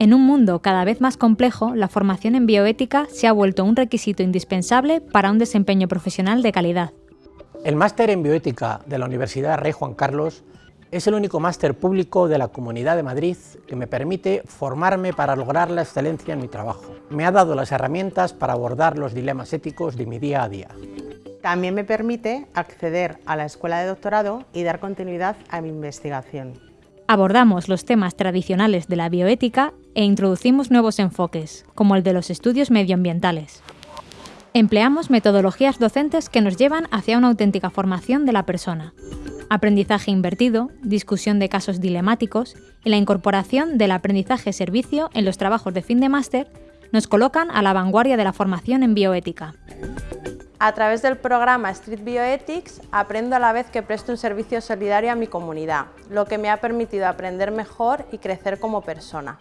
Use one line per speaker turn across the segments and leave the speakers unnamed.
En un mundo cada vez más complejo, la formación en bioética se ha vuelto un requisito indispensable para un desempeño profesional de calidad.
El máster en bioética de la Universidad Rey Juan Carlos es el único máster público de la Comunidad de Madrid que me permite formarme para lograr la excelencia en mi trabajo. Me ha dado las herramientas para abordar los dilemas éticos de mi día a día.
También me permite acceder a la escuela de doctorado y dar continuidad a mi investigación.
Abordamos los temas tradicionales de la bioética e introducimos nuevos enfoques, como el de los estudios medioambientales. Empleamos metodologías docentes que nos llevan hacia una auténtica formación de la persona. Aprendizaje invertido, discusión de casos dilemáticos y la incorporación del aprendizaje-servicio en los trabajos de fin de máster nos colocan a la vanguardia de la formación en bioética.
A través del programa Street Bioethics aprendo a la vez que presto un servicio solidario a mi comunidad, lo que me ha permitido aprender mejor y crecer como persona.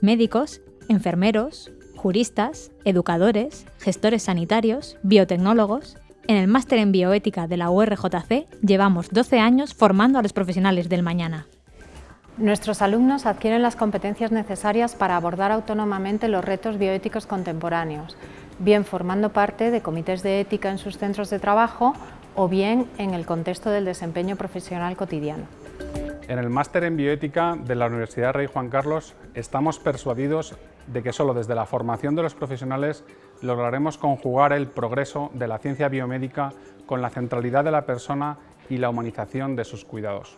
Médicos, enfermeros, juristas, educadores, gestores sanitarios, biotecnólogos... En el máster en bioética de la URJC llevamos 12 años formando a los profesionales del mañana.
Nuestros alumnos adquieren las competencias necesarias para abordar autónomamente los retos bioéticos contemporáneos, bien formando parte de comités de ética en sus centros de trabajo o bien en el contexto del desempeño profesional cotidiano.
En el Máster en Bioética de la Universidad Rey Juan Carlos estamos persuadidos de que solo desde la formación de los profesionales lograremos conjugar el progreso de la ciencia biomédica con la centralidad de la persona y la humanización de sus cuidados.